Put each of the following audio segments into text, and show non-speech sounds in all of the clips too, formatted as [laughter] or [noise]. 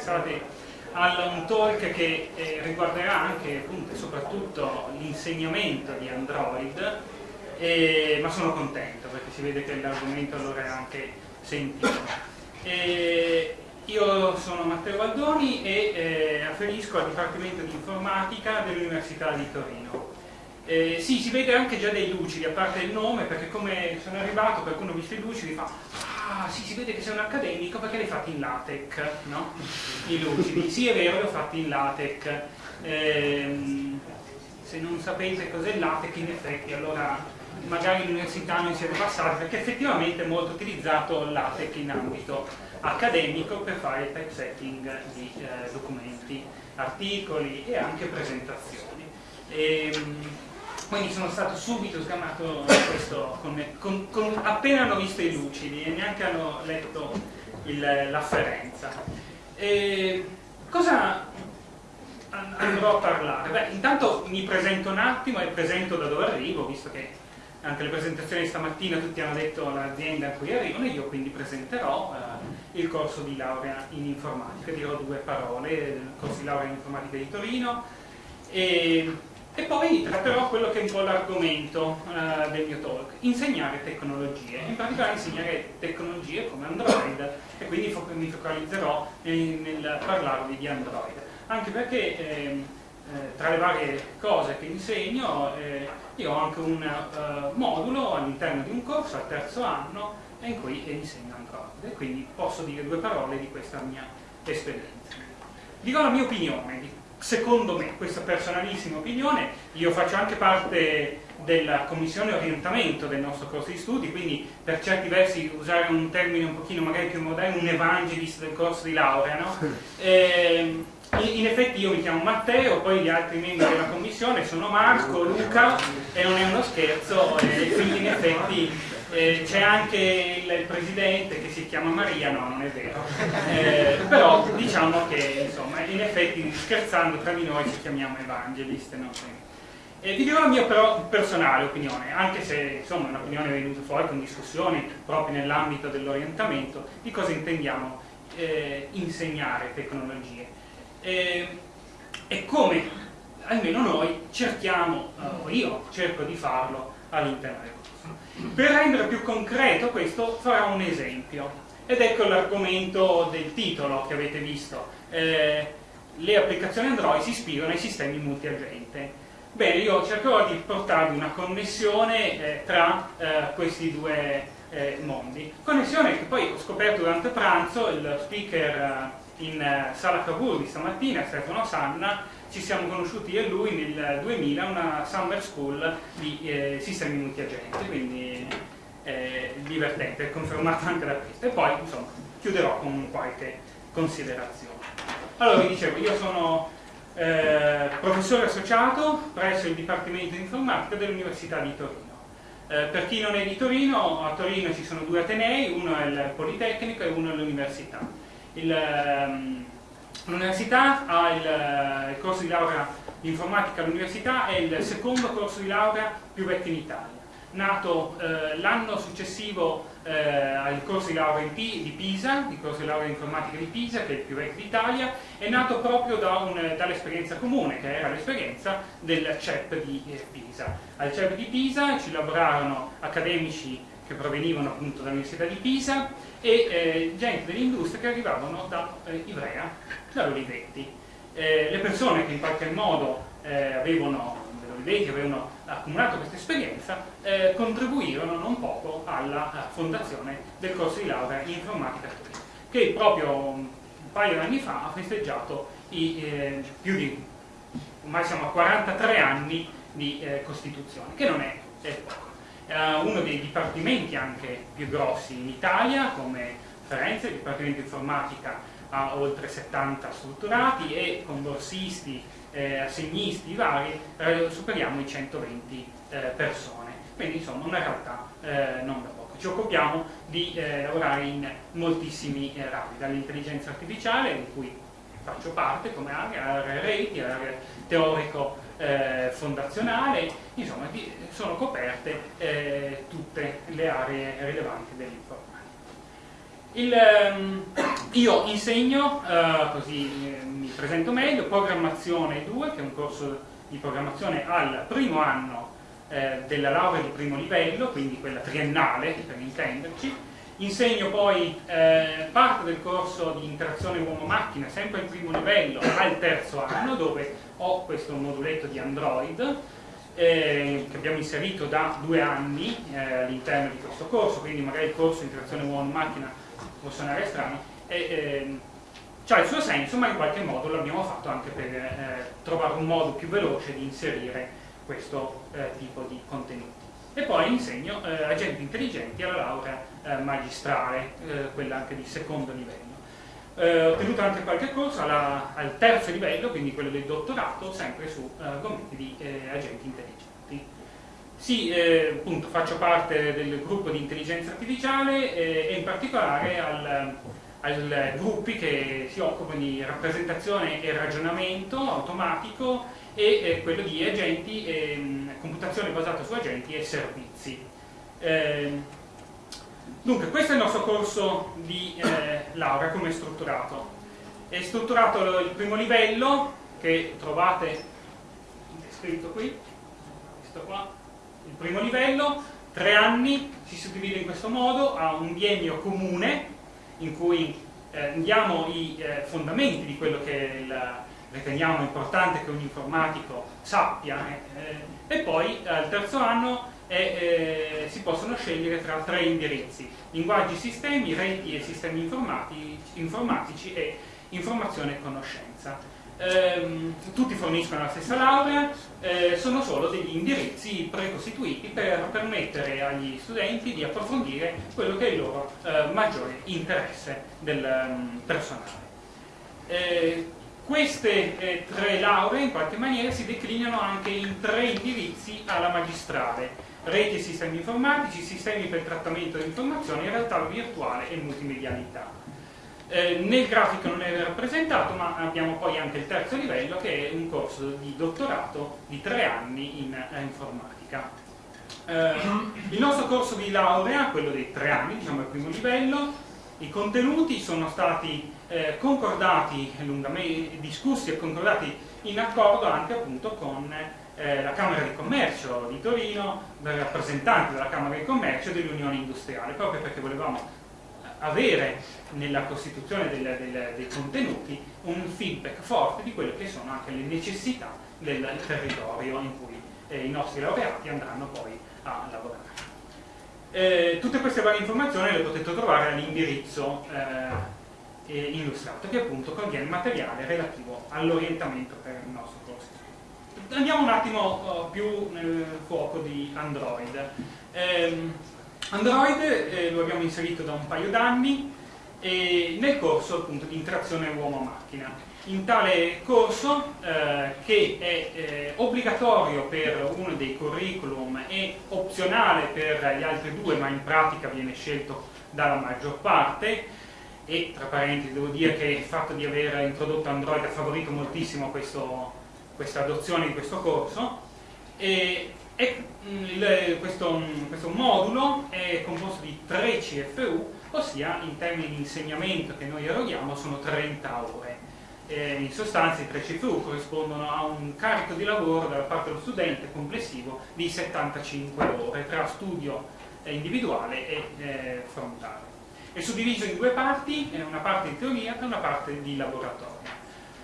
interessati a un talk che eh, riguarderà anche appunto, e soprattutto l'insegnamento di Android, eh, ma sono contento perché si vede che l'argomento allora è anche sentito. Eh, io sono Matteo Baldoni e eh, afferisco al Dipartimento di Informatica dell'Università di Torino. Eh, sì, si vede anche già dei lucidi, a parte il nome, perché come sono arrivato, qualcuno ha visto i lucidi fa Ah, sì, si vede che sei un accademico perché li hai fatti in latex, no? I lucidi. Sì, è vero, li ho fatti in latex. Eh, se non sapete cos'è il latex, in effetti, allora magari l'università non siete passati, perché effettivamente è molto utilizzato il latex in ambito accademico per fare il typesetting di eh, documenti, articoli e anche presentazioni. E, ehm, quindi sono stato subito sgamato questo con, con, con, appena hanno visto i lucidi e neanche hanno letto l'afferenza. cosa andrò a parlare? Beh, intanto mi presento un attimo e presento da dove arrivo, visto che anche le presentazioni stamattina tutti hanno detto l'azienda a cui arrivano, io quindi presenterò eh, il corso di laurea in informatica, dirò due parole, il corso di laurea in informatica di Torino e e poi tratterò quello che è un po' l'argomento uh, del mio talk, insegnare tecnologie, in particolare insegnare tecnologie come Android. E quindi mi focalizzerò nel, nel, parlarvi di Android, anche perché eh, eh, tra le varie cose che insegno eh, io ho anche un uh, modulo all'interno di un corso al terzo anno in cui insegno Android. E quindi posso dire due parole di questa mia esperienza. Dico la mia opinione di secondo me, questa personalissima opinione, io faccio anche parte della commissione orientamento del nostro corso di studi, quindi per certi versi usare un termine un pochino magari più moderno, un evangelist del corso di laurea, no? Eh, in effetti io mi chiamo Matteo, poi gli altri membri della commissione sono Marco, Luca e non è uno scherzo, e quindi in effetti eh, c'è anche il, presidente che si chiama Maria, no non è vero, eh, però diciamo che insomma in effetti scherzando tra di noi ci chiamiamo evangelist. No? E vi dirò la mia però personale opinione, anche se insomma un'opinione è venuta fuori con discussioni proprio nell'ambito dell'orientamento, di cosa intendiamo eh, insegnare tecnologie. e come almeno noi cerchiamo, o io cerco di farlo all'interno del per rendere più concreto questo farò un esempio ed ecco l'argomento del titolo che avete visto. Eh, le applicazioni Android si ispirano ai sistemi multiagente. Bene, io cercherò di portarvi una connessione eh, tra eh, questi due eh, mondi. Connessione che poi ho scoperto durante pranzo, il speaker eh, in eh, sala Cavour di stamattina, Stefano Sanna, ci siamo conosciuti io e lui nel 2000 una summer school di eh, sistemi multiagenti, quindi eh, divertente, confermato anche da questo. E poi, insomma, chiuderò con qualche considerazione. Allora, vi dicevo, io sono eh, professore associato presso il Dipartimento di Informatica dell'Università di Torino. Eh, per chi non è di Torino, a Torino ci sono due atenei, uno è il Politecnico e uno è l'Università. Il, ehm, L'università ha il, eh, il, corso di laurea in informatica all'università, è il secondo corso di laurea più vecchio in Italia. Nato eh, l'anno successivo eh, al corso di laurea P, di Pisa, il corso di laurea in informatica di Pisa, che è il più vecchio d'Italia, è nato proprio da dall'esperienza comune, che era l'esperienza del CEP di eh, Pisa. Al CEP di Pisa ci lavorarono accademici che provenivano appunto dall'Università di Pisa e eh, gente dell'industria che arrivavano da eh, Ivrea, da Olivetti. Eh, le persone che in qualche modo eh, avevano, Olivetti, avevano accumulato questa esperienza eh, contribuirono non poco alla fondazione del corso di laurea in informatica che proprio un paio di anni fa ha festeggiato i, eh, più di, ormai siamo a 43 anni di costituzione, che non è poco eh, uno dei dipartimenti anche più grossi in Italia come Firenze, il Dipartimento Informatica ha oltre 70 strutturati e con borsisti, eh, assegnisti vari eh, superiamo i 120 eh, persone, quindi insomma una realtà eh, non da poco. Ci occupiamo di eh, lavorare in moltissimi rami, dall'intelligenza artificiale, di cui faccio parte come area, area reti, area teorico eh, fondazionale, insomma di, sono coperte eh, tutte le aree rilevanti dell'informatica. Ehm, io insegno, eh, così eh, mi presento meglio, programmazione 2, che è un corso di programmazione al primo anno eh, della laurea di primo livello, quindi quella triennale per intenderci. Insegno poi eh, parte del corso di interazione uomo-macchina, sempre al primo livello, al terzo anno, dove ho questo moduletto di Android, eh, che abbiamo inserito da due anni eh, all'interno di questo corso, quindi magari il corso di interazione uomo-macchina può suonare strano, e, eh, ha il suo senso, ma in qualche modo l'abbiamo fatto anche per eh, trovare un modo più veloce di inserire questo eh, tipo di contenuti. E poi insegno eh, agenti intelligenti alla laurea magistrale, eh, quella anche di secondo livello. ho ottenuto anche qualche corso alla, al terzo livello, quindi quello del dottorato, sempre su argomenti di agenti intelligenti. Sì, eh, appunto, faccio parte del gruppo di intelligenza artificiale eh, e in particolare al, al gruppi che si occupano di rappresentazione e ragionamento automatico e eh, quello di agenti, ehm, computazione basata su agenti e servizi. Ehm, dunque, questo è il nostro corso di eh, laurea, come è strutturato. È strutturato il primo livello, che trovate descritto qui, questo qua, il primo livello, tre anni, si suddivide in questo modo, ha un biennio comune in cui eh, diamo i eh, fondamenti di quello che il, riteniamo importante che un informatico sappia eh, e poi al terzo anno eh, si possono scegliere tra tre indirizzi, linguaggi sistemi, reti e sistemi informatici, informatici e informazione e conoscenza ehm, tutti forniscono la stessa laurea, eh, sono solo degli indirizzi precostituiti per permettere agli studenti di approfondire quello che è il loro eh, maggiore interesse del um, personale. Eh, queste eh, tre lauree in qualche maniera si declinano anche in tre indirizzi alla magistrale, reti e sistemi informatici, sistemi per il trattamento dell'informazione, realtà virtuale e multimedialità. Eh, nel grafico non è rappresentato, ma abbiamo poi anche il terzo livello che è un corso di dottorato di tre anni in eh, informatica. Eh, il nostro corso di laurea, quello dei tre anni, diciamo il primo livello, i contenuti sono stati eh, concordati, discussi e concordati in accordo anche appunto con eh, la Camera di Commercio di Torino, dai rappresentanti della Camera di Commercio e dell'Unione Industriale, proprio perché volevamo avere nella costituzione del, del, dei contenuti un feedback forte di quelle che sono anche le necessità del territorio in cui eh, i nostri laureati andranno poi a lavorare. Eh, tutte queste varie informazioni le potete trovare all'indirizzo eh, illustrato che appunto contiene materiale relativo all'orientamento per il nostro corso. Andiamo un attimo oh, più nel fuoco di Android. Eh, Android eh, lo abbiamo inserito da un paio d'anni nel corso appunto di interazione uomo-macchina. In tale corso, eh, che è eh, obbligatorio per uno dei curriculum e opzionale per gli altri due, ma in pratica viene scelto dalla maggior parte, e tra parentesi devo dire che il fatto di aver introdotto Android ha favorito moltissimo questo, questa adozione di questo corso, e e mm, il, questo, mm, questo, modulo è composto di 3 CFU, ossia in termini di insegnamento che noi eroghiamo sono 30 ore. E in sostanza i 3 CFU corrispondono a un carico di lavoro da parte dello studente complessivo di 75 ore tra studio individuale e eh, frontale. È suddiviso in due parti, una parte di teoria e una parte di laboratorio.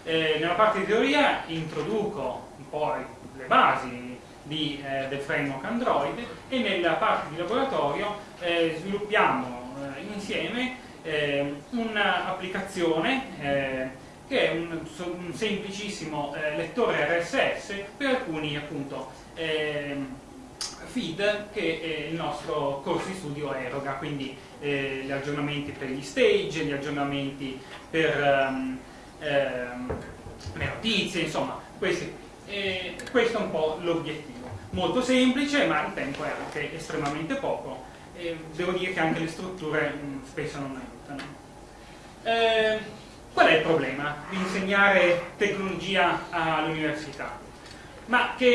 Eh, nella parte di teoria introduco poi le basi, di, eh, del framework Android e nella parte di laboratorio eh, sviluppiamo eh, insieme eh, un'applicazione eh, che è un, un semplicissimo lettore RSS per alcuni appunto ehm, feed che il nostro corso di studio eroga, quindi gli aggiornamenti per gli stage, gli aggiornamenti per um, ehm, le notizie, insomma, questi, questo è un po' l'obiettivo molto semplice, ma il tempo è anche estremamente poco. E devo dire che anche le strutture mh, mm, spesso non aiutano. Eh, qual è il problema di insegnare tecnologia all'università? Ma che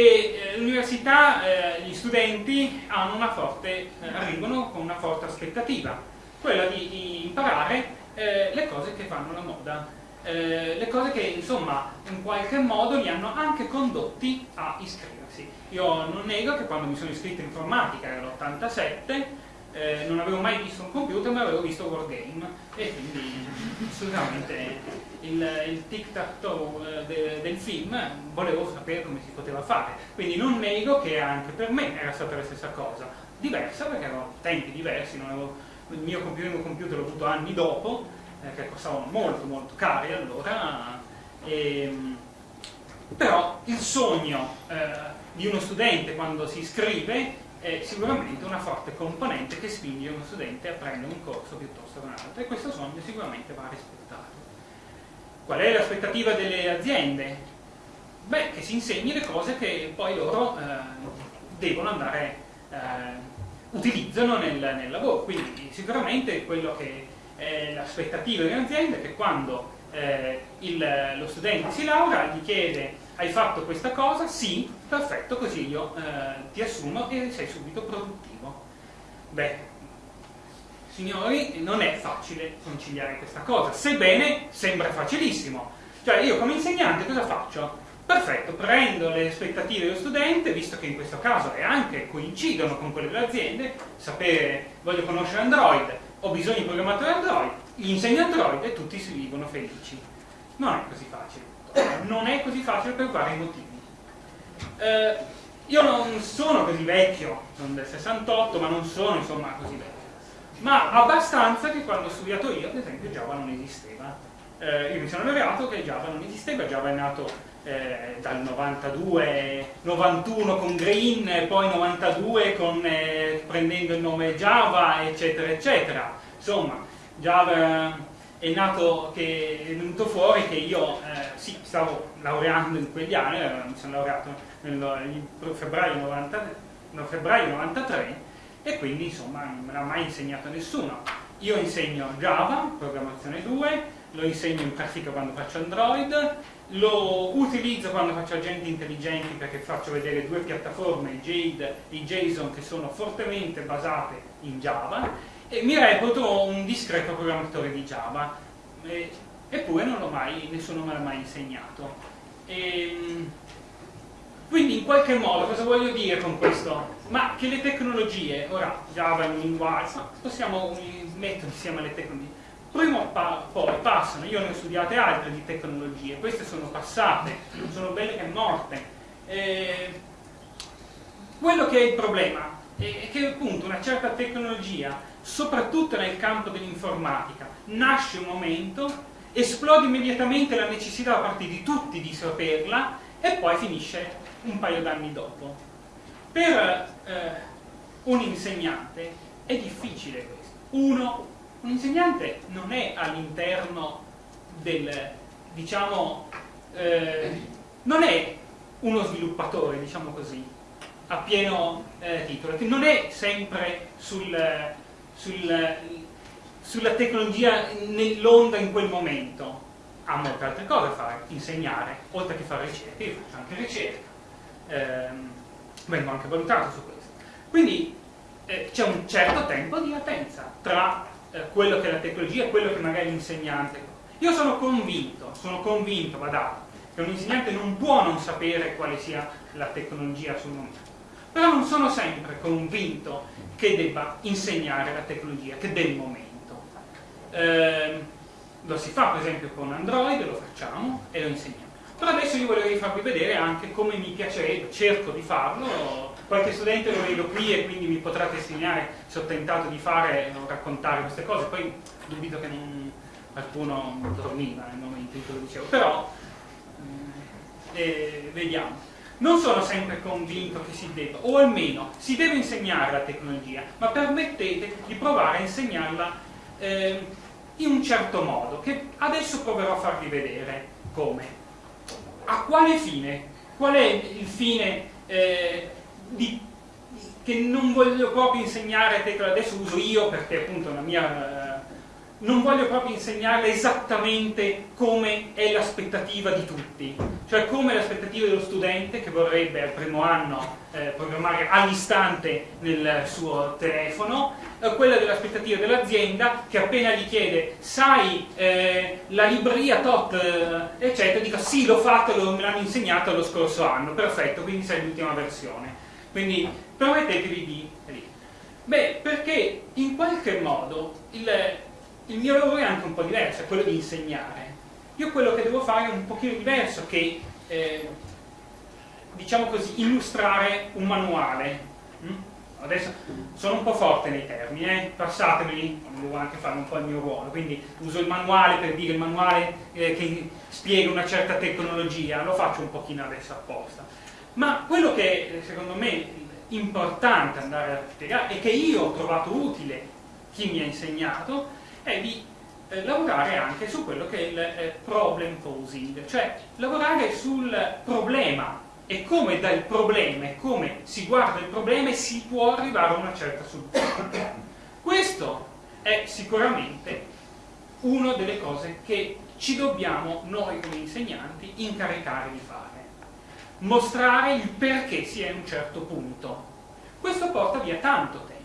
eh, l'università, eh, gli studenti forte, eh, arrivano con una forte aspettativa. quella di, di imparare eh, le cose che fanno la moda, eh, le cose che insomma in qualche modo li hanno anche condotti a iscriversi. Io non nego che quando mi sono iscritto in informatica, era l'87, eh, non avevo mai visto un computer ma avevo visto Wargame e quindi assolutamente il, il tic-tac-toe eh, de, del film volevo sapere come si poteva fare. Quindi non nego che anche per me era stata la stessa cosa. Diversa perché erano tempi diversi avevo, il mio primo computer l'ho avuto anni dopo eh, che costavano molto molto cari allora e, però il sogno eh, di uno studente quando si iscrive è sicuramente una forte componente che spinge uno studente a prendere un corso piuttosto che un altro e questo sogno sicuramente va rispettato. Qual è l'aspettativa delle aziende? Beh, che si insegni le cose che poi loro eh, devono andare, eh, utilizzano nel, nel, lavoro. Quindi sicuramente quello che è l'aspettativa delle aziende è che quando eh, il, lo studente si laurea gli chiede hai fatto questa cosa? Sì, perfetto, così io eh, ti assumo e sei subito produttivo. Beh, signori, non è facile conciliare questa cosa, sebbene sembra facilissimo. Cioè io come insegnante cosa faccio? Perfetto, prendo le aspettative dello studente, visto che in questo caso è anche coincidono con quelle delle aziende, sapere, voglio conoscere Android, ho bisogno di programmatori Android, gli insegno Android e tutti si vivono felici. Non è così facile non è così facile per vari motivi. Eh, io non sono così vecchio, sono del 68, ma non sono insomma così vecchio. Ma abbastanza che quando ho studiato io, ad esempio, Java non esisteva. Eh, io mi sono laureato che Java non esisteva, Java è nato eh, dal 92, 91 con Green, poi 92 con, eh, prendendo il nome Java, eccetera, eccetera. Insomma, Java è nato che è venuto fuori che io eh, sì, stavo laureando in quegli anni, eh, mi sono laureato nel, febbraio, 90, no, febbraio 93 e quindi insomma non me l'ha mai insegnato nessuno. Io insegno Java, programmazione 2, lo insegno in pratica quando faccio Android, lo utilizzo quando faccio agenti intelligenti perché faccio vedere due piattaforme, Jade e JSON, che sono fortemente basate in Java e mi reputo un discreto programmatore di Java, e, eppure mai, nessuno me l'ha mai insegnato. E, ehm, quindi in qualche modo cosa voglio dire con questo? Ma che le tecnologie, ora Java è un linguaggio, possiamo mettere insieme le tecnologie, prima pa poi passano, io ne ho studiate altre di tecnologie, queste sono passate, sono belle che morte. E, quello che è il problema è che appunto una certa tecnologia soprattutto nel campo dell'informatica, nasce un momento, esplode immediatamente la necessità da parte di tutti di saperla e poi finisce un paio d'anni dopo. Per eh, un insegnante è difficile questo. Uno, un insegnante non è all'interno del, diciamo, eh, non è uno sviluppatore, diciamo così, a pieno eh, titolo, non è sempre sul, sul, sulla tecnologia nell'onda in quel momento. Ha molte altre cose da fare, insegnare, oltre che fare ricerca, io faccio anche ricerca, eh, vengo anche valutato su questo. Quindi eh, c'è un certo tempo di latenza tra eh, quello che è la tecnologia e quello che magari l'insegnante. Io sono convinto, sono convinto, guardate, che un insegnante non può non sapere quale sia la tecnologia sul momento. Però non sono sempre convinto che debba insegnare la tecnologia, che del momento. Eh, lo si fa per esempio con Android, lo facciamo e lo insegniamo. Però adesso io volevo farvi vedere anche come mi piacerebbe, cerco di farlo, qualche studente lo vedo qui e quindi mi potrà testimoniare se ho tentato di fare o raccontare queste cose, poi dubito che non, qualcuno dormiva nel momento in cui lo dicevo, però eh, eh vediamo non sono sempre convinto che si debba, o almeno si deve insegnare la tecnologia, ma permettete di provare a insegnarla eh, in un certo modo, che adesso proverò a farvi vedere come. A quale fine? Qual è il fine eh, di, che non voglio proprio insegnare tecnologia, adesso uso io perché appunto la mia... Eh, non voglio proprio insegnarle esattamente come è la, l'aspettativa di tutti, cioè come l'aspettativa dello studente che vorrebbe al primo anno eh, programmare all'istante nel suo telefono, eh, quella dell'aspettativa dell'azienda che appena gli chiede sai eh, la libreria tot eh, eccetera, dica sì l'ho fatto, me l'hanno insegnato lo scorso anno, perfetto, quindi sei l'ultima versione. Quindi permettetevi di... Beh, perché in qualche modo il, il mio lavoro è anche un po' diverso, è quello di insegnare. Io quello che devo fare è un pochino diverso che, eh, diciamo così, illustrare un manuale. Mm? Adesso sono un po' forte nei termini, eh? passatemeli, devo anche fare un po' il mio ruolo, quindi uso il manuale per dire il manuale eh, che spiega una certa tecnologia, lo faccio un pochino adesso apposta. Ma quello che secondo me è importante andare a spiegare e che io ho trovato utile chi mi ha insegnato è di eh, lavorare anche su quello che è il eh, problem posing, cioè lavorare sul problema e come dal problema e come si guarda il problema si può arrivare a una certa soluzione. Questo è sicuramente una delle cose che ci dobbiamo noi come insegnanti incaricare di fare. Mostrare il perché si è a un certo punto. Questo porta via tanto tempo.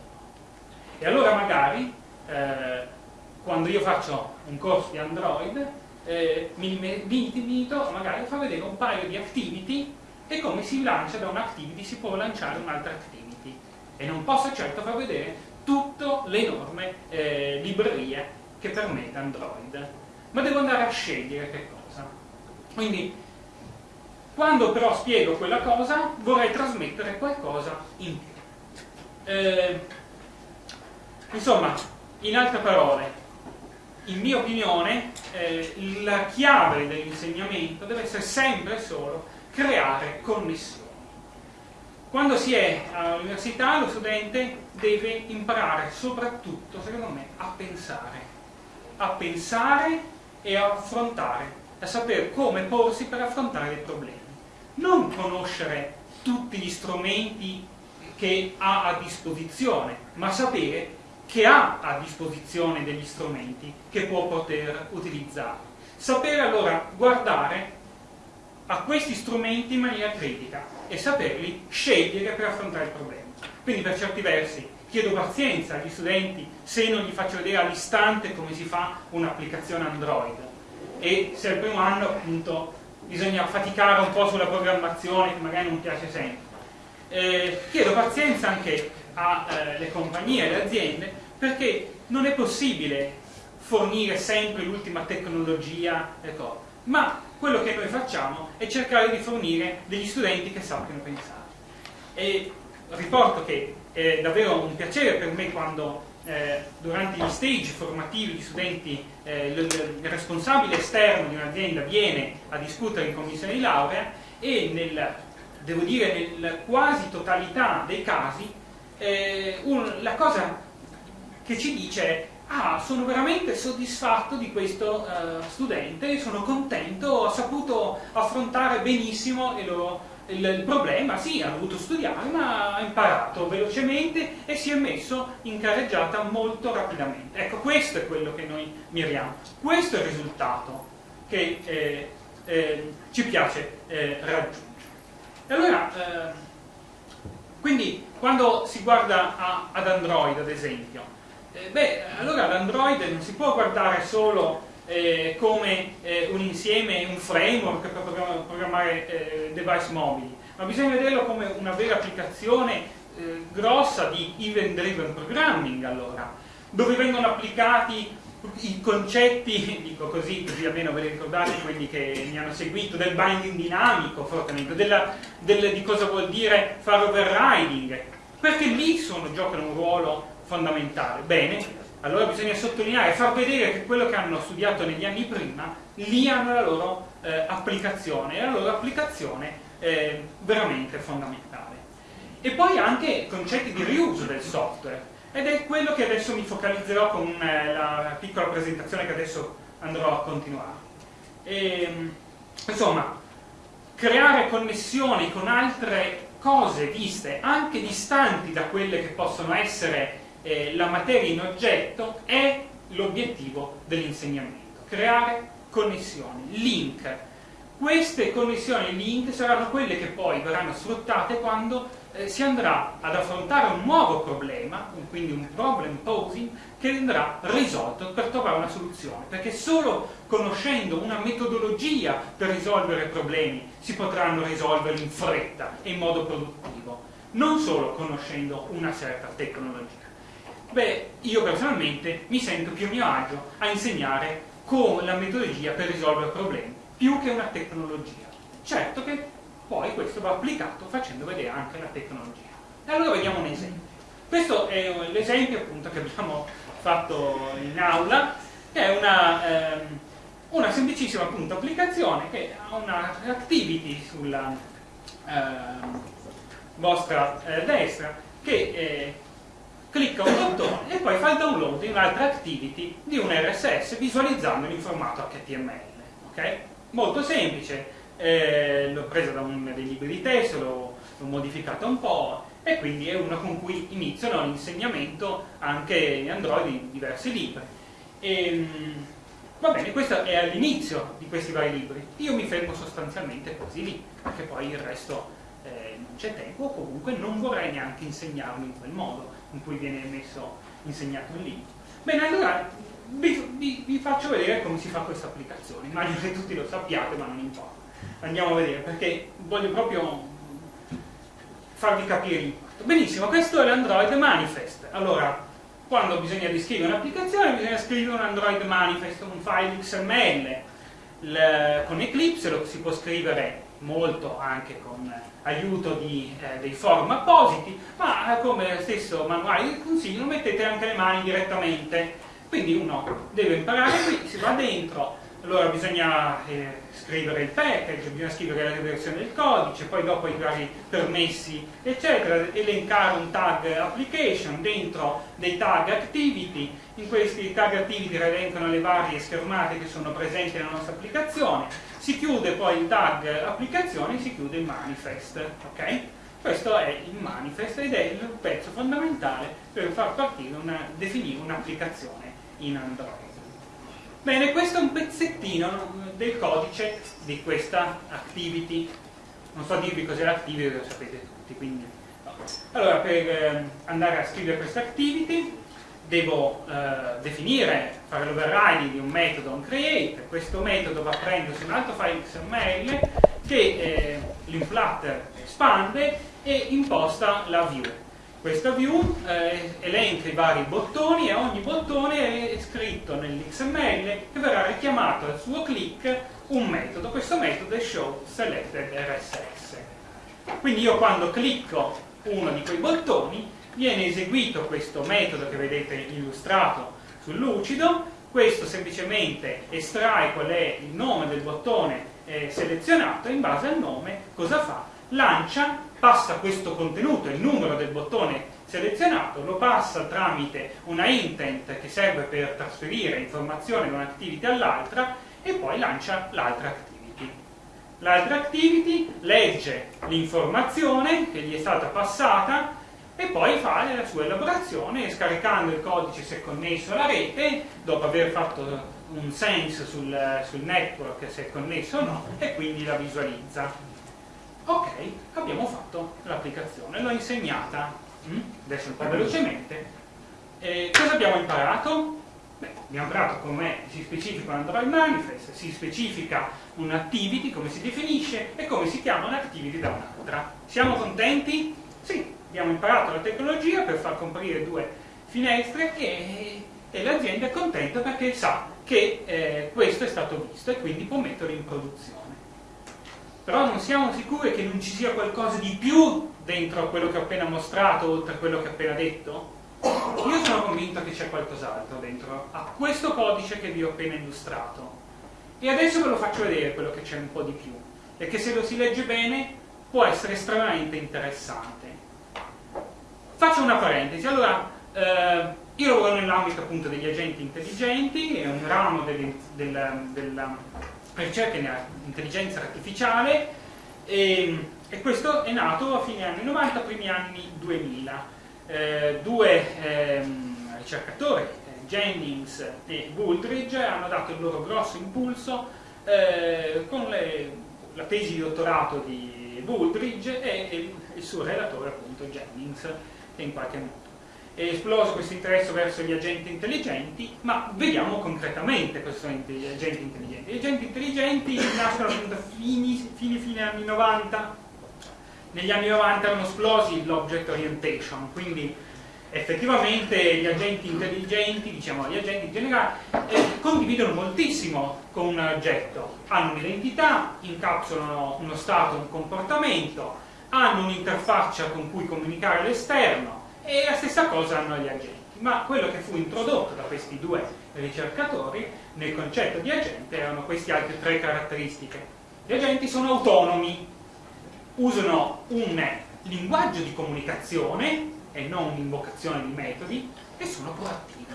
E allora magari eh, quando io faccio un corso di Android eh, mi, mi limito magari a far vedere un paio di activity e come si lancia da un'activity si può lanciare un'altra activity e non posso certo far vedere tutte le enorme eh, librerie che permette Android ma devo andare a scegliere che cosa quindi quando però spiego quella cosa vorrei trasmettere qualcosa in più eh, insomma in altre parole in mia opinione, eh, la chiave dell'insegnamento deve essere sempre e solo creare connessioni. Quando si è all'università lo studente deve imparare soprattutto, secondo me, a pensare. A pensare e a affrontare, a sapere come porsi per affrontare dei problemi. Non conoscere tutti gli strumenti che ha a disposizione, ma sapere che ha a disposizione degli strumenti che può poter utilizzare. Sapere allora guardare a questi strumenti in maniera critica e saperli scegliere per affrontare il problema. Quindi per certi versi chiedo pazienza agli studenti se non gli faccio vedere all'istante come si fa un'applicazione Android e se al primo anno appunto bisogna faticare un po' sulla programmazione che magari non piace sempre. Eh, chiedo pazienza anche alle eh, compagnie alle aziende perché non è possibile fornire sempre l'ultima tecnologia ecco. ma quello che noi facciamo è cercare di fornire degli studenti che sappiano pensare e riporto che è davvero un piacere per me quando eh, durante gli stage formativi gli studenti, eh, il, il, responsabile esterno di un'azienda viene a discutere in commissione di laurea e nel, devo dire nella quasi totalità dei casi eh, un, la cosa che ci dice ah, sono veramente soddisfatto di questo uh, studente, sono contento, ha saputo affrontare benissimo il, il, il, problema, sì, ha dovuto studiare, ma ha imparato velocemente e si è messo in carreggiata molto rapidamente. Ecco, questo è quello che noi miriamo, questo è il risultato che eh, eh, ci piace eh, raggiungere. E allora, eh, quindi quando si guarda a, ad Android ad esempio, eh, beh, allora l'Android non si può guardare solo eh, come eh, un insieme, un framework per programmare eh, device mobili, ma bisogna vederlo come una vera applicazione eh, grossa di event driven programming allora, dove vengono applicati i concetti, [laughs] dico così, così almeno ve li ricordate quelli che mi hanno seguito, del binding dinamico fortemente, della, del, di cosa vuol dire fare overriding, perché lì sono, giocano un ruolo fondamentale. Bene, allora bisogna sottolineare, far vedere che quello che hanno studiato negli anni prima, lì hanno la loro eh, applicazione, la loro applicazione è veramente fondamentale. E poi anche concetti di riuso del software, ed è quello che adesso mi focalizzerò con eh, la piccola presentazione che adesso andrò a continuare. E, ehm, insomma, creare connessioni con altre cose viste anche distanti da quelle che possono essere eh, la materia in oggetto è l'obiettivo dell'insegnamento, creare connessioni, link. Queste connessioni link saranno quelle che poi verranno sfruttate quando eh, si andrà ad affrontare un nuovo problema, quindi un problem posing, che andrà risolto per trovare una soluzione, perché solo conoscendo una metodologia per risolvere problemi si potranno risolvere in fretta e in modo produttivo, non solo conoscendo una certa tecnologia. Beh, io personalmente mi sento più a mio agio a insegnare con la metodologia per risolvere problemi, più che una tecnologia. Certo che poi questo va applicato facendo vedere anche la tecnologia. E allora vediamo un esempio. Questo è l'esempio appunto che abbiamo fatto in aula, che è una, ehm, una semplicissima appunto, applicazione che ha una activity sulla ehm, vostra eh, destra che eh, clicca un bottone e poi fa il download di un'altra activity di un RSS visualizzando in formato HTML. Okay? Molto semplice, eh, l'ho presa da uno dei libri di testo, l'ho, modificata un po' e quindi è una con cui iniziano l'insegnamento anche in Android in diversi libri. E, ehm, va bene, questo è all'inizio di questi vari libri. Io mi fermo sostanzialmente quasi lì, perché poi il resto eh, non c'è tempo, o comunque non vorrei neanche insegnarlo in quel modo in cui viene messo, insegnato il libro. Bene, allora vi, vi, vi faccio vedere come si fa questa applicazione. Immagino che tutti lo sappiate, ma non importa andiamo a vedere perché voglio proprio farvi capire l'impatto. Benissimo, questo è l'Android Manifest. Allora, quando bisogna descrivere un'applicazione bisogna scrivere un Android Manifest, un file XML. Il, con Eclipse lo si può scrivere molto anche con aiuto di, eh, dei forum appositi, ma come stesso manuale di consiglio mettete anche le mani direttamente. Quindi uno deve imparare qui, si va dentro, allora bisogna eh, scrivere il package, bisogna scrivere la versione del codice, poi dopo i vari permessi, eccetera, elencare un tag application dentro dei tag activity, in questi tag activity elencano le varie schermate che sono presenti nella nostra applicazione, si chiude poi il tag applicazione e si chiude il manifest, ok? Questo è il manifest ed è il pezzo fondamentale per far partire una, definire un'applicazione in Android. Bene, questo è un pezzettino del codice di questa activity. Non so dirvi cos'è l'activity, lo sapete tutti, quindi... Allora, per eh, andare a scrivere questa activity devo eh, definire, fare l'overriding di un metodo onCreate, questo metodo va a prendersi un altro file XML che eh, l'inflatter espande e imposta la view questa view eh, elenca i vari bottoni e ogni bottone è scritto nell'XML che verrà richiamato al suo click un metodo. Questo metodo è show selected RSS. Quindi io quando clicco uno di quei bottoni viene eseguito questo metodo che vedete illustrato sul lucido, questo semplicemente estrae qual è il nome del bottone eh, selezionato in base al nome cosa fa? Lancia passa questo contenuto, il numero del bottone selezionato, lo passa tramite una intent che serve per trasferire informazioni da un'activity all'altra e poi lancia l'altra activity. L'altra activity legge l'informazione che gli è stata passata e poi fa la sua elaborazione scaricando il codice se connesso alla rete, dopo aver fatto un sense sul, sul network se è connesso o no, e quindi la visualizza. Ok, abbiamo fatto l'applicazione, l'ho insegnata, mm? adesso un po' velocemente. E cosa abbiamo imparato? Beh, abbiamo imparato come si specifica un Android Manifest, si specifica un'activity, come si definisce e come si chiama un'activity da un'altra. Siamo contenti? Sì, abbiamo imparato la tecnologia per far comparire due finestre e, e l'azienda è contenta perché sa che eh, questo è stato visto e quindi può metterlo in produzione però non siamo sicuri che non ci sia qualcosa di più dentro a quello che ho appena mostrato, oltre a quello che ho appena detto? Io sono convinto che c'è qualcos'altro dentro a questo codice che vi ho appena illustrato. E adesso ve lo faccio vedere quello che c'è un po' di più, e che se lo si legge bene può essere estremamente interessante. Faccio una parentesi, allora, eh, io lavoro nell'ambito appunto degli agenti intelligenti, è un ramo del, del, del ricerca in intelligenza artificiale e, e, questo è nato a fine anni 90, primi anni 2000. Eh, due ehm, ricercatori, Jennings e Booldridge hanno dato il loro grosso impulso eh, con le, la tesi di dottorato di Booldridge e, e il suo relatore appunto Jennings in qualche modo. È esploso questo interesse verso gli agenti intelligenti, ma vediamo concretamente cosa sono gli agenti intelligenti. Gli agenti intelligenti nascono appunto fini, fine, fine anni 90, negli anni 90 erano esplosi l'object orientation, quindi effettivamente gli agenti intelligenti, diciamo gli agenti in generale, eh, condividono moltissimo con un oggetto, hanno un'identità, incapsulano uno stato, un comportamento, hanno un'interfaccia con cui comunicare all'esterno e la stessa cosa hanno gli agenti. Ma quello che fu introdotto da questi due ricercatori nel concetto di agente erano queste altre tre caratteristiche. Gli agenti sono autonomi, usano un linguaggio di comunicazione e non un'invocazione di metodi e sono proattivi.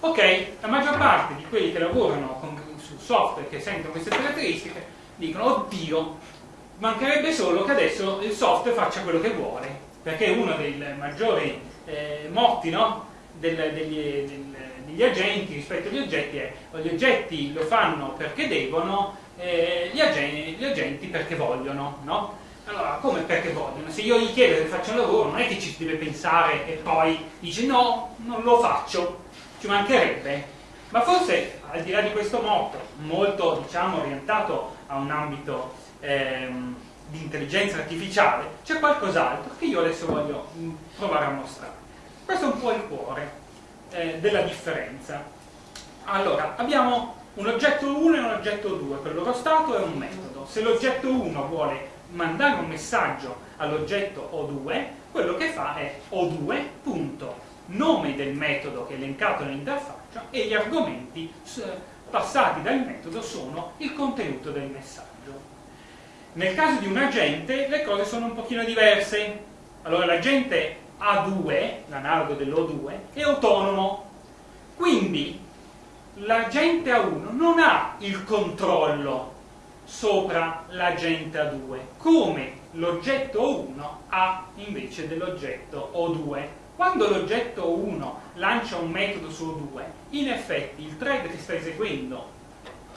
Ok, la maggior parte di quelli che lavorano con, su software che sentono queste caratteristiche dicono oddio, mancherebbe solo che adesso il software faccia quello che vuole, perché uno dei maggiori eh, motti no, del, degli, del, degli agenti rispetto agli oggetti è gli oggetti lo fanno perché devono, eh, gli, agenti, gli, agenti, perché vogliono. No? Allora, come perché vogliono? Se io gli chiedo che faccia un lavoro, non è che ci deve pensare e poi dice no, non lo faccio, ci mancherebbe. Ma forse al di là di questo motto, molto diciamo, orientato a un ambito ehm, di intelligenza artificiale, c'è qualcos'altro che io adesso voglio mm, provare a mostrare. Questo è un po' il cuore eh, della differenza. Allora, abbiamo un oggetto 1 e un oggetto 2, per il loro stato è un metodo. Se l'oggetto 1 vuole mandare un messaggio all'oggetto O2, quello che fa è O2, punto, nome del metodo che è elencato nell'interfaccia e gli argomenti passati dal metodo sono il contenuto del messaggio. Nel caso di un agente le cose sono un pochino diverse. Allora l'agente A2, l'analogo dell'O2, è autonomo. Quindi l'agente A1 non ha il controllo sopra l'agente A2, come l'oggetto O1 ha invece dell'oggetto O2. Quando l'oggetto O1 lancia un metodo su O2, in effetti il thread che sta eseguendo,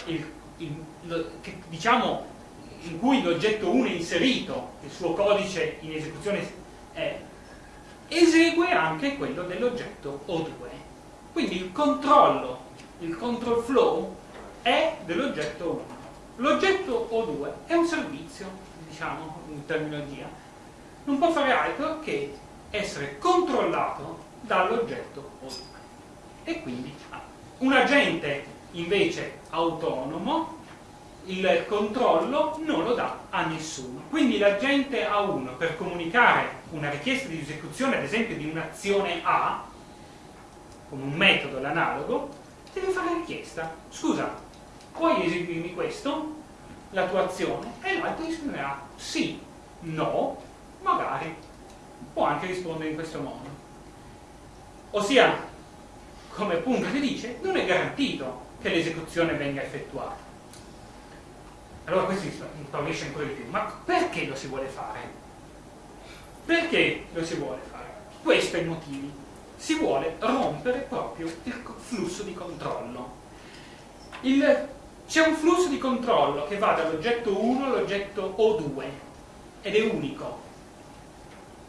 il, il, lo, che, diciamo in cui l'oggetto 1 è inserito, il suo codice in esecuzione è, esegue anche quello dell'oggetto O2. Quindi il controllo, il control flow è dell'oggetto 1. L'oggetto O2 è un servizio, diciamo in terminologia, non può fare altro che essere controllato dall'oggetto O2. E quindi un agente invece autonomo il controllo non lo dà a nessuno. Quindi l'agente A1 per comunicare una richiesta di esecuzione, ad esempio, di un'azione A, con un metodo, l'analogo, deve fare richiesta. Scusa, puoi eseguirmi questo? La tua azione? E l'altro risponderà sì, no, magari. Può anche rispondere in questo modo. Ossia, come appunto si dice, non è garantito che l'esecuzione venga effettuata allora questo impaurisce ancora di più. Ma perché lo si vuole fare? Perché lo si vuole fare? Questo è il motivo. Si vuole rompere proprio il flusso di controllo. C'è un flusso di controllo che va dall'oggetto 1 all'oggetto O2 ed è unico.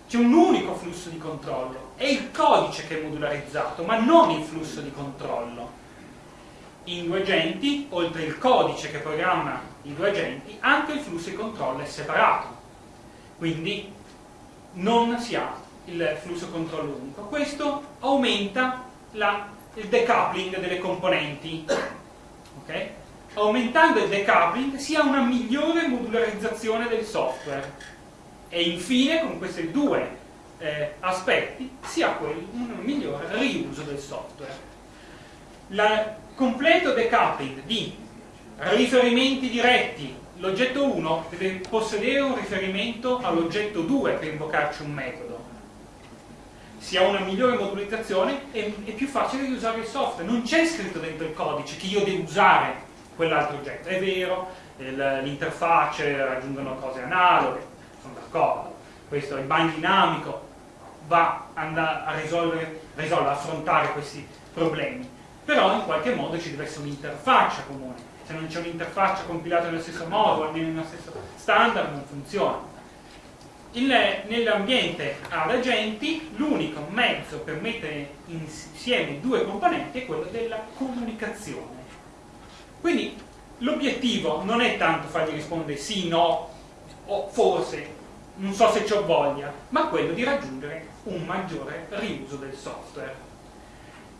C'è un unico flusso di controllo. È il codice che è modularizzato, ma non il flusso di controllo in due agenti, oltre il codice che programma i due agenti, anche il flusso di controllo è separato. Quindi non si ha il flusso controllo unico. Questo aumenta la, il decoupling delle componenti. Okay? Aumentando il decoupling si ha una migliore modularizzazizione del software. E infine, con questi due eh, aspetti, si ha un migliore riuso del software. La, completo decoupling di riferimenti diretti l'oggetto 1 deve possedere un riferimento all'oggetto 2 per invocarci un metodo. Si ha una migliore modularizzazione e è più facile di usare il software. Non c'è scritto dentro il codice che io devo usare quell'altro oggetto. È vero, l'interfacce raggiungono cose analoghe d'accordo questo il bind dinamico va a risolvere, risolvere, affrontare questi problemi. Però in qualche modo ci deve essere un'interfaccia comune. Se non c'è un'interfaccia compilata nello stesso modo, almeno nello stesso standard, non funziona. Nell'ambiente ad agenti l'unico mezzo per mettere insieme due componenti è quello della comunicazione. Quindi l'obiettivo non è tanto fargli rispondere sì, no, o forse, non so se ho voglia, ma quello di raggiungere un maggiore riuso del software.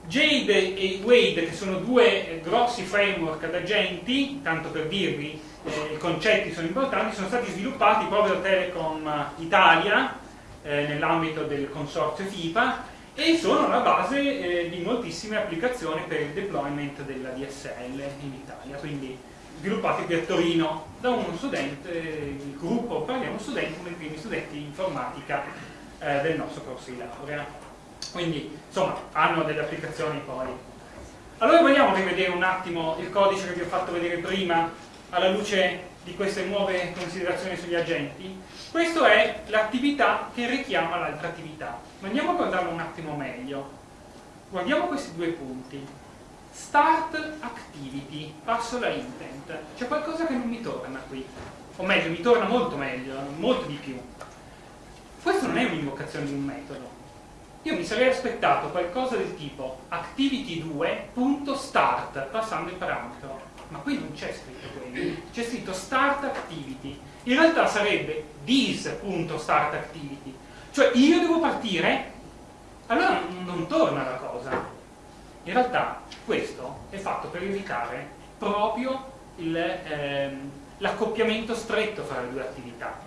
Jade e Wade, che sono due grossi framework ad agenti, tanto per dirvi, eh, i concetti sono importanti, sono stati sviluppati proprio da Telecom Italia, eh, nell'ambito del consorzio FIPA, e sono la base eh, di moltissime applicazioni per il deployment della DSL in Italia, quindi sviluppati qui a Torino da uno studente, il gruppo parliamo studenti, uno dei primi studenti di informatica eh, del nostro corso di laurea. Quindi, insomma, hanno delle applicazioni poi. Allora vogliamo rivedere un attimo il codice che vi ho fatto vedere prima alla luce di queste nuove considerazioni sugli agenti? Questa è l'attività che richiama l'altra attività. Ma andiamo a guardarlo un attimo meglio. Guardiamo questi due punti. Start activity, passo la intent. C'è qualcosa che non mi torna qui. O meglio, mi torna molto meglio, molto di più. Questo non è un'invocazione di un metodo. Io mi sarei aspettato qualcosa del tipo activity2.start, passando il parametro. Ma qui non c'è scritto quello. C'è scritto start activity. In realtà sarebbe this.startActivity. Cioè io devo partire, allora non torna la cosa in realtà questo è fatto per evitare proprio ehm, l'accoppiamento stretto fra le due attività.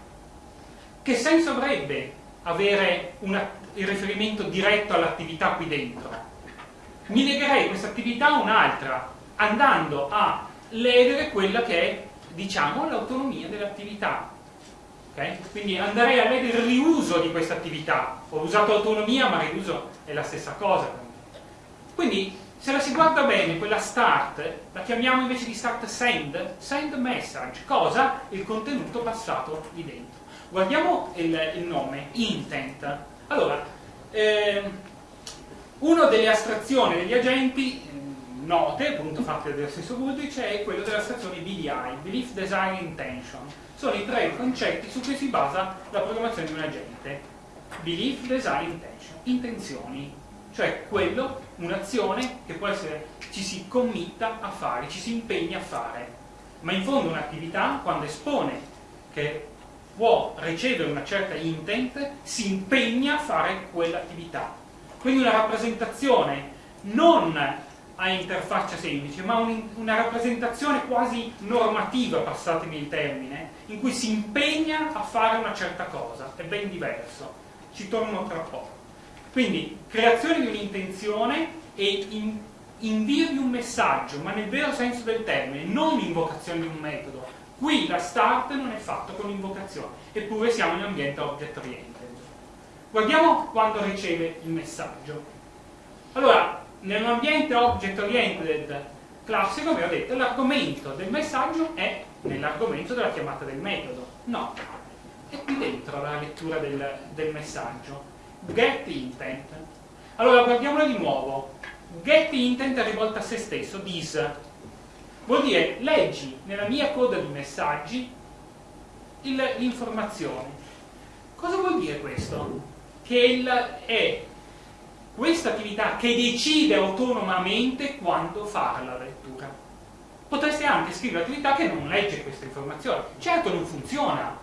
Che senso avrebbe avere una, il riferimento diretto all'attività qui dentro? Mi legherei questa attività a un'altra, andando a ledere quella che è, diciamo, l'autonomia dell'attività. Okay? Quindi andrei a ledere il riuso di questa attività. Ho usato autonomia, ma riuso è la stessa cosa quindi se la si guarda bene, quella start, la chiamiamo invece di start send, send message, cosa? Il contenuto passato lì dentro. Guardiamo il, il nome, intent. Allora, eh, una delle astrazioni degli agenti mm, note, appunto fatte dello stesso Goodrich, è quello dell'astrazione BDI, Belief Design Intention. Sono i tre concetti su cui si basa la programmazione di un agente. Belief Design Intention, intenzioni, cioè quello, un'azione che può essere, ci si committa a fare, ci si impegna a fare, ma in fondo un'attività quando espone che può ricevere una certa intent, si impegna a fare quell'attività. Quindi una rappresentazione non a interfaccia semplice, ma un, una rappresentazione quasi normativa, passatemi il termine, in cui si impegna a fare una certa cosa, è ben diverso. Ci torno tra poco. Quindi creazione di un'intenzione e in, invio di un messaggio, ma nel vero senso del termine, non invocazione di un metodo. Qui la start non è fatto con invocazione, eppure siamo in ambiente object oriented. Guardiamo quando riceve il messaggio. Allora, nell'ambiente object oriented classico, vi ho detto, l'argomento del messaggio è nell'argomento della chiamata del metodo. No, è qui dentro la lettura del, del messaggio get intent. Allora guardiamolo di nuovo. Get intent è rivolta a se stesso, this. Vuol dire leggi nella mia coda di messaggi l'informazione. Cosa vuol dire questo? Che il, è questa attività che decide autonomamente quando fare la lettura. Potreste anche scrivere l'attività che non legge questa informazione. Certo non funziona,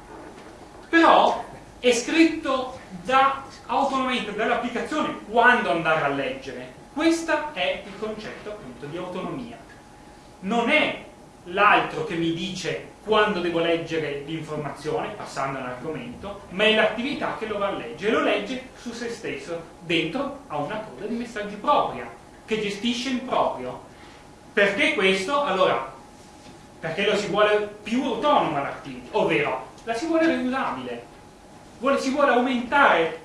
però è scritto da, autonomamente dall'applicazione quando andare a leggere. Questo è il concetto appunto di autonomia. Non è l'altro che mi dice quando devo leggere l'informazione, passando all'argomento, ma è l'attività che lo va a leggere. Lo legge su se stesso, dentro a una coda di messaggi propria, che gestisce in proprio. Perché questo? Allora, perché lo si vuole più autonoma l'attività, ovvero la si vuole riusabile vuole, si vuole aumentare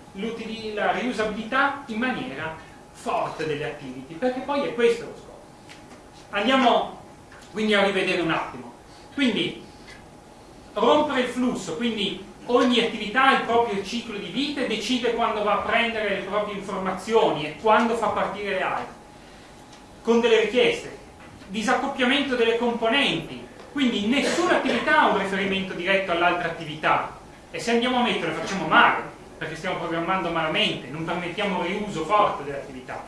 la riusabilità in maniera forte delle activity, perché poi è questo lo scopo. Andiamo quindi a rivedere un attimo. Quindi, rompere il flusso, quindi ogni attività ha il proprio ciclo di vita e decide quando va a prendere le proprie informazioni e quando fa partire le altre. con delle richieste, disaccoppiamento delle componenti, quindi nessuna attività ha un riferimento diretto all'altra attività e se andiamo a mettere facciamo male perché stiamo programmando malamente, non permettiamo riuso forte dell'attività.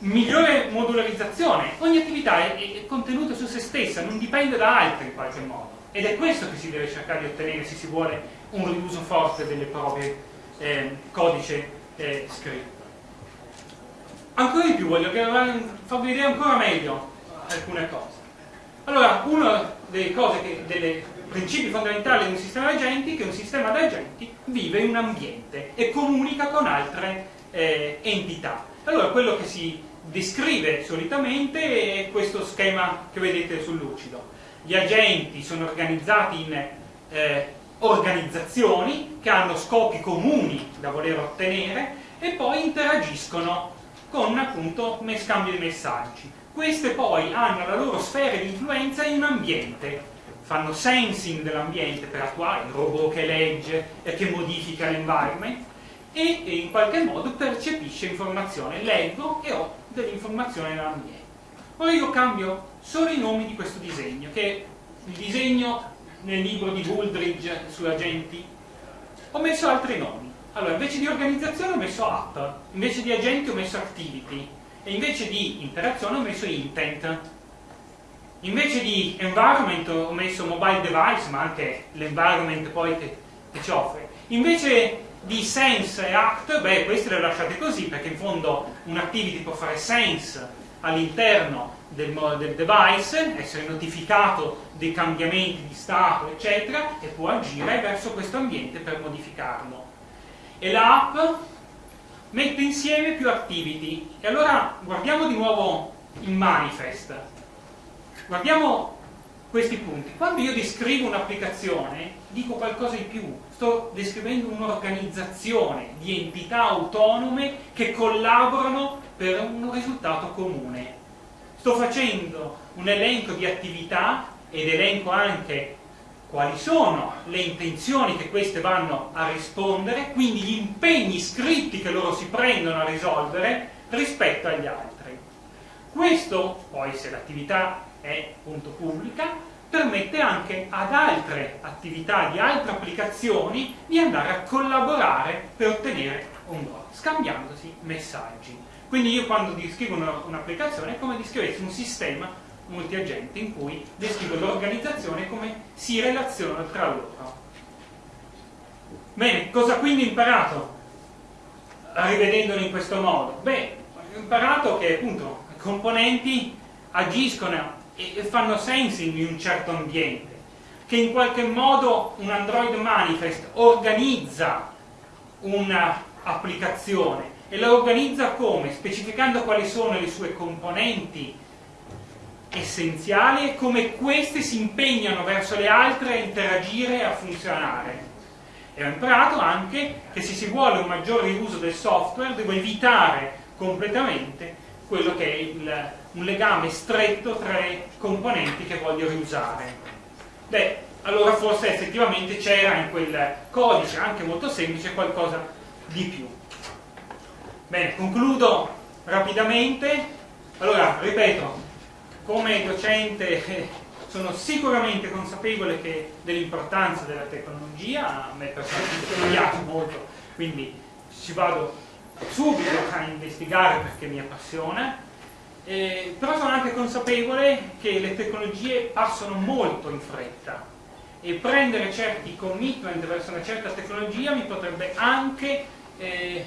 Migliore modularizzazione, ogni attività è, è contenuta su se stessa, non dipende da altre in qualche modo ed è questo che si deve cercare di ottenere se si vuole un riuso forte delle proprie eh, codice eh, scritto. Ancora di più voglio farvi vedere ancora meglio alcune cose. Allora, una delle cose che, dei principi fondamentali di un sistema di agenti che un sistema di agenti vive in un ambiente e comunica con altre eh, entità. Allora, quello che si descrive solitamente è questo schema che vedete sul lucido. Gli agenti sono organizzati in eh, organizzazioni che hanno scopi comuni da voler ottenere e poi interagiscono con appunto scambio di messaggi. Queste poi hanno la loro sfera di influenza in un ambiente, fanno sensing dell'ambiente per attuare il robot che legge e che modifica l'environment e in qualche modo percepisce informazione, leggo e ho dell'informazione nell'ambiente. Ora io cambio solo i nomi di questo disegno, che è il disegno nel libro di Buldridge su agenti. Ho messo altri nomi. Allora, invece di organizzazione ho messo app, invece di agenti ho messo activity, e invece di interazione ho messo intent. Invece di environment ho messo mobile device, ma anche l'environment poi che, che ci offre. Invece di sense e act, beh, queste le lasciate così, perché in fondo un activity può fare sense all'interno del, del, device, essere notificato dei cambiamenti di stato, eccetera, e può agire verso questo ambiente per modificarlo. E l'app mette insieme più activity. E allora guardiamo di nuovo il manifest. Guardiamo questi punti. Quando io descrivo un'applicazione, dico qualcosa di più. Sto descrivendo un'organizzazione di entità autonome che collaborano per un risultato comune. Sto facendo un elenco di attività ed elenco anche quali sono le intenzioni che queste vanno a rispondere, quindi gli impegni scritti che loro si prendono a risolvere rispetto agli altri. Questo, poi se l'attività è appunto pubblica, permette anche ad altre attività di altre applicazioni di andare a collaborare per ottenere un goal, scambiandosi messaggi. Quindi io quando descrivo un'applicazione è come descrivessi un sistema multiagente in cui descrivo l'organizzazione come si relazionano tra loro. Bene, cosa quindi ho imparato rivedendolo in questo modo? Beh, ho imparato che appunto i componenti agiscono e fanno sensing in un certo ambiente, che in qualche modo un Android Manifest organizza un'applicazione e la organizza come? Specificando quali sono le sue componenti essenziali e come queste si impegnano verso le altre a interagire e a funzionare. E ho imparato anche che se si vuole un maggiore uso del software devo evitare completamente quello che è il, un legame stretto tra i componenti che voglio riusare. Beh, allora forse effettivamente c'era in quel codice, anche molto semplice, qualcosa di più. Bene, concludo rapidamente. Allora, ripeto, come docente eh, sono sicuramente consapevole dell'importanza della tecnologia, a me personalmente mi piace molto, quindi ci vado subito a investigare perché mi appassiona, eh, però sono anche consapevole che le tecnologie passano molto in fretta e prendere certi commitment verso una certa tecnologia mi potrebbe anche eh,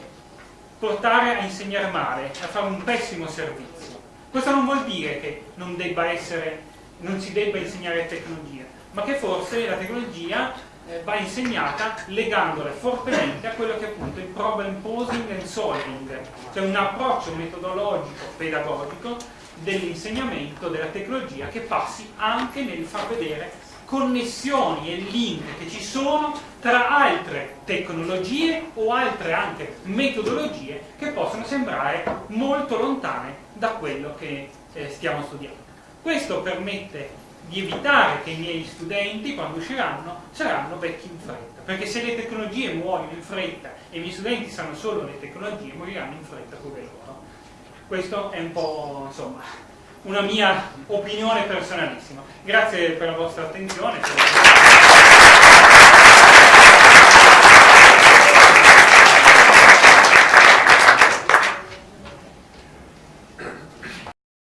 portare a insegnare male, a fare un pessimo servizio. Questo non vuol dire che non, essere, non si debba insegnare tecnologia, ma che forse la tecnologia eh, va insegnata legandola fortemente a quello che è appunto il problem posing and solving, cioè un approccio metodologico, pedagogico dell'insegnamento della tecnologia che passi anche nel far vedere connessioni e link che ci sono tra altre tecnologie o altre anche metodologie che possono sembrare molto lontane da quello che eh, stiamo studiando. Questo permette di evitare che i miei studenti, quando usciranno, saranno vecchi in fretta, perché se le tecnologie muoiono in fretta e i miei studenti sanno solo le tecnologie, moriranno in fretta come loro. Questo è un po', insomma, una mia opinione personalissima. Grazie per la vostra attenzione.